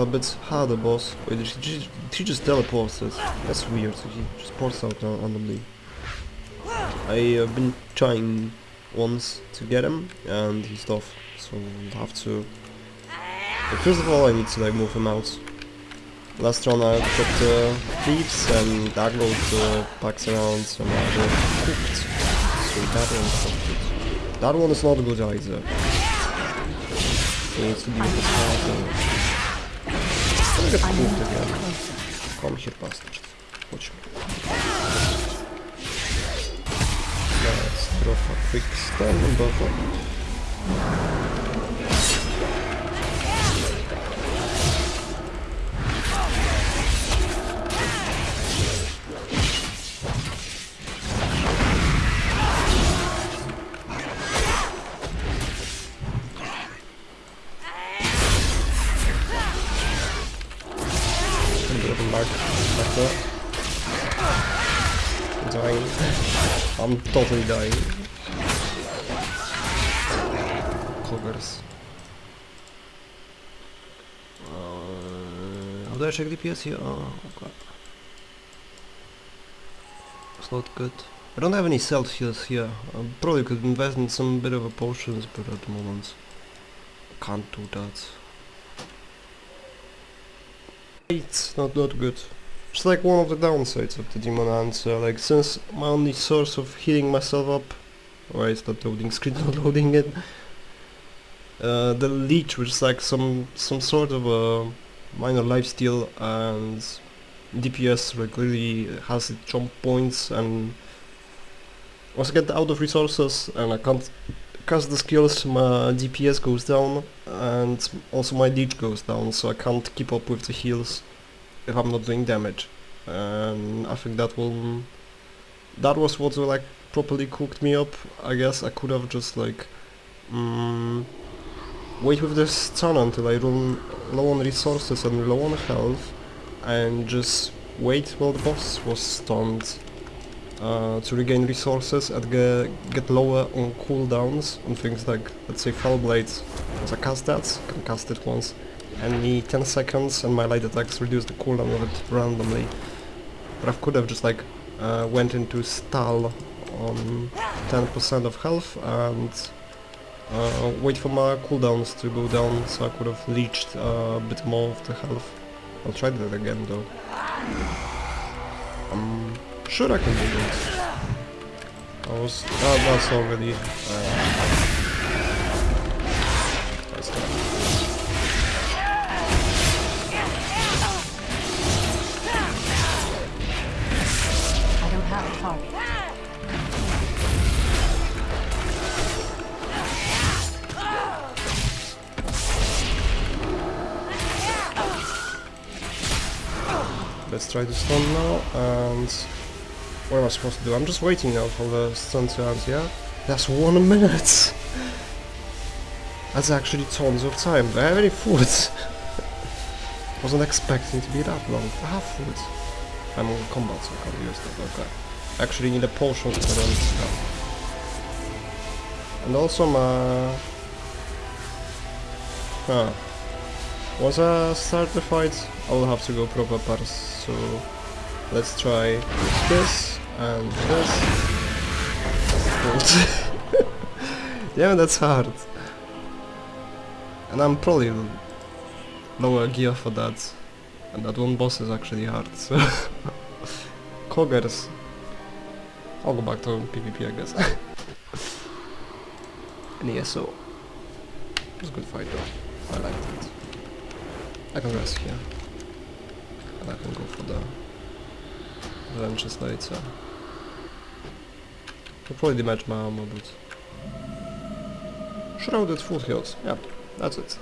a bit harder boss. Wait, she, she, just teleports it. That's weird. so He just ports out uh, randomly. I have been trying once to get him, and he's off. So I'll have to... But first of all, I need to like move him out. Last run I got the thieves and Dagload uh, packs around I got cooked. So that one's not good. That one is not good either. He needs to be the starter. I'm gonna get cooked again. Come here, back there. I'm dying. I'm totally dying. Coggers. Uh, how do I check DPS here? Oh, okay. It's not good. I don't have any heals here. I probably could invest in some bit of a potions, but at the moment can't do that. It's not that good. It's like one of the downsides of the Demon Answer, like since my only source of healing myself up why that loading screen not loading it? Uh, the leech which is like some some sort of a minor lifesteal and DPS like really has its jump points and once I get out of resources and I can't cast the skills my DPS goes down and also my leech goes down so I can't keep up with the heals if I'm not doing damage. And I think that will that was what like properly cooked me up. I guess I could have just like mm, wait with this stun until I run low on resources and low on health and just wait while the boss was stunned uh, to regain resources and ge get lower on cooldowns on things like, let's say, Fell Blades. Once I cast that, can cast it once any 10 seconds and my light attacks reduce the cooldown of it randomly. But I could have just like uh, went into stall on 10% of health and uh, wait for my cooldowns to go down so I could have leached uh, a bit more of the health. I'll try that again though. I'm sure I can do this. I was... Oh, that's already... Uh, that's done. I don't have a target. Let's try to stun now, and what am I supposed to do? I'm just waiting now for the stun to end, yeah? That's one minute! That's actually tons of time. Do I have any food? Wasn't expecting to be that long. Ah, I have food. I'm on combat, so I can't use that, okay. Actually need a potion to run stuff. And also my... Huh. Once I start the fight, I will have to go proper parse, so let's try this and this. yeah, that's hard. And I'm probably lower gear for that. And that one boss is actually hard, so... Coggers. I'll go back to PvP, I guess. and ESO. It was a good fight though. I liked it. I can rest here. And I can go for the wrenches later. I'll probably damage my armor, but... Shrouded foothills. Yep, that's it.